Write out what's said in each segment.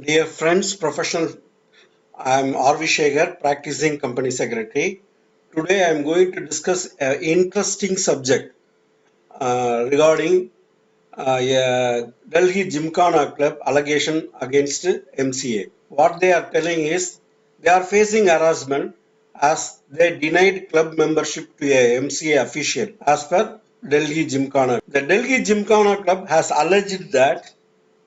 Dear friends, professional, I am R.V. Shekhar, practicing company secretary. Today I am going to discuss an interesting subject uh, regarding uh, a Delhi Gymkhana Club allegation against MCA. What they are telling is they are facing harassment as they denied club membership to a MCA official as per Delhi Gymkhana. The Delhi Gymkhana Club has alleged that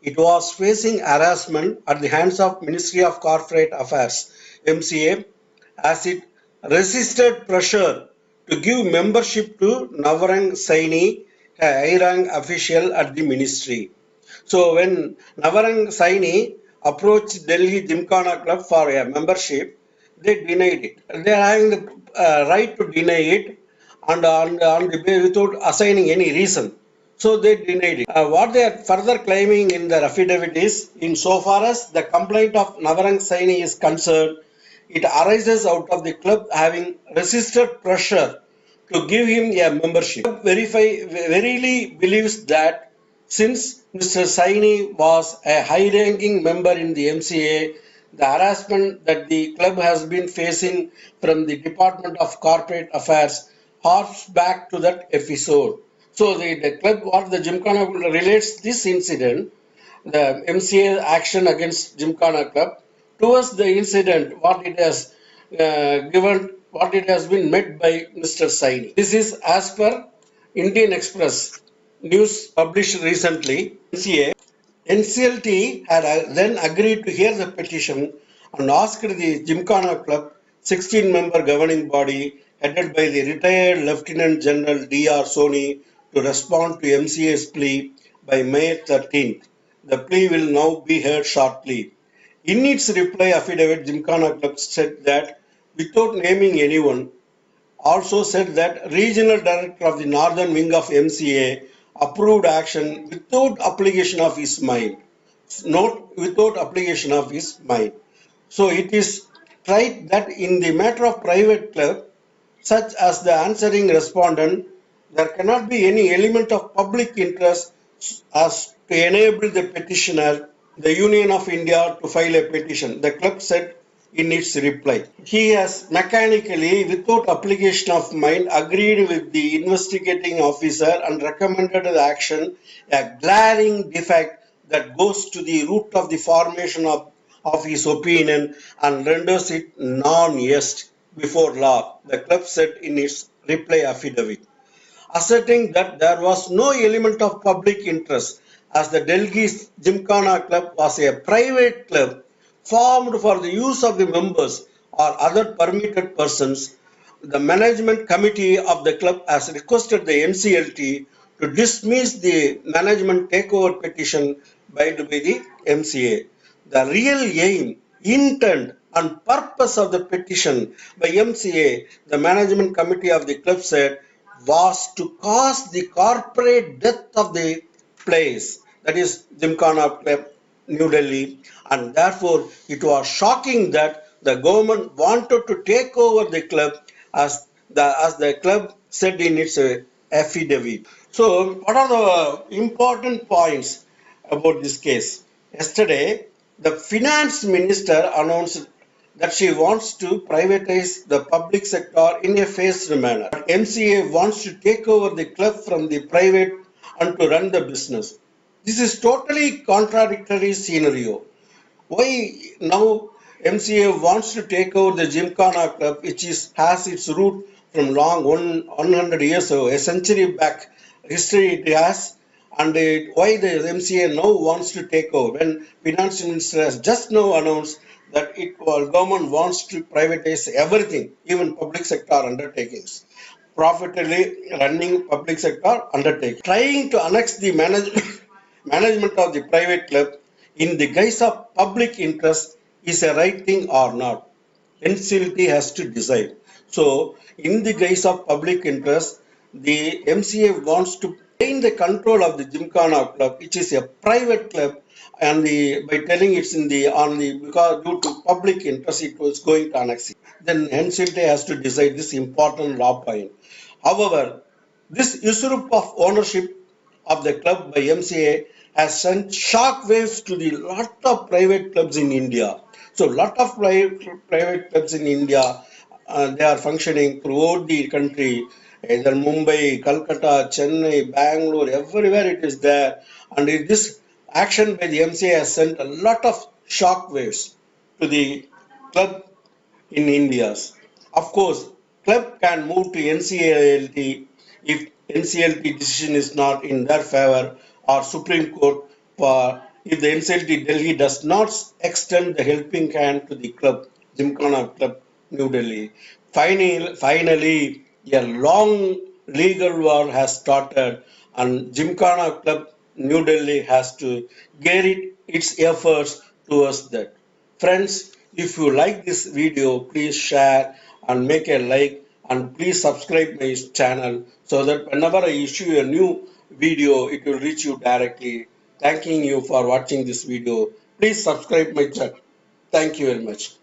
it was facing harassment at the hands of Ministry of Corporate Affairs MCA as it resisted pressure to give membership to Navrang Saini, a high rank official at the ministry. So when Navrang Saini approached Delhi Gymkhana Club for a membership, they denied it. They are having the uh, right to deny it and on, on without assigning any reason. So they denied it. Uh, what they are further claiming in their affidavit is, in so far as the complaint of Navrang Saini is concerned, it arises out of the club having resisted pressure to give him a membership. Verify verily believes that since Mr. Saini was a high-ranking member in the MCA, the harassment that the club has been facing from the Department of Corporate Affairs harks back to that episode. So the, the club what the Gymkhana relates this incident, the MCA action against Gymkhana Club, towards the incident what it has uh, given, what it has been met by Mr. Saini. This is as per Indian Express news published recently. MCA NCLT had uh, then agreed to hear the petition and asked the Gymkhana Club 16 member governing body headed by the retired Lieutenant General D.R. Soni to respond to MCA's plea by May 13th. The plea will now be heard shortly. In its reply affidavit, Gymkhana Club said that without naming anyone, also said that regional director of the northern wing of MCA approved action without application of his mind. Note without application of his mind. So it is tried that in the matter of private club, such as the answering respondent, there cannot be any element of public interest as to enable the petitioner, the Union of India, to file a petition. The club said in its reply. He has mechanically, without application of mind, agreed with the investigating officer and recommended the action, a glaring defect that goes to the root of the formation of, of his opinion and renders it non-est before law, the club said in its reply affidavit. Asserting that there was no element of public interest as the Delhi Gymkhana Club was a private club formed for the use of the members or other permitted persons, the management committee of the club has requested the NCLT to dismiss the management takeover petition by the MCA. The real aim, intent and purpose of the petition by MCA, the management committee of the club said, was to cause the corporate death of the place, that is Gymkhana Club, New Delhi, and therefore it was shocking that the government wanted to take over the club as the as the club said in its uh, affidavit. So, what are the important points about this case? Yesterday, the finance minister announced that she wants to privatize the public sector in a phased manner. MCA wants to take over the club from the private and to run the business. This is totally contradictory scenario. Why now MCA wants to take over the Gymkhana club, which is has its root from long one 100 years ago, a century back history it has, and it, why the MCA now wants to take over when finance minister has just now announced that it well, government wants to privatize everything, even public sector undertakings, profitably running public sector undertaking, trying to annex the management management of the private club in the guise of public interest is a right thing or not. NCLT has to decide. So, in the guise of public interest, the MCA wants to gain the control of the Gymkhana club, which is a private club, and the by telling it's in the on the because due to public interest, it was going to annex it. Then NCLT has to decide this important law point. However, this usurp of ownership of the club by MCA has sent shock waves to the lot of private clubs in India. So lot of private, private clubs in India, uh, they are functioning throughout the country, either Mumbai, Calcutta, Chennai, Bangalore, everywhere it is there. And this action by the MCA has sent a lot of shock waves to the club in India. Of course, club can move to NCLT if NCLT decision is not in their favor or Supreme Court for if the NCLT Delhi does not extend the helping hand to the club, Gymkhana Club New Delhi. Finally, finally, a long legal war has started and Gymkhana Club New Delhi has to it, its efforts towards that. Friends, if you like this video, please share and make a like and please subscribe my channel so that whenever I issue a new video, it will reach you directly. Thanking you for watching this video. Please subscribe my channel. Thank you very much.